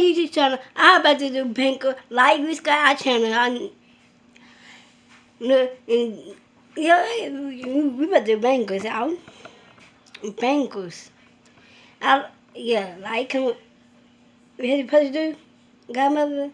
YouTube channel. I'm about to do banker. Like this guy channel. I, and, yeah, we about to do bankers out. Bankers. I, yeah, like him. What had supposed to do? Godmother?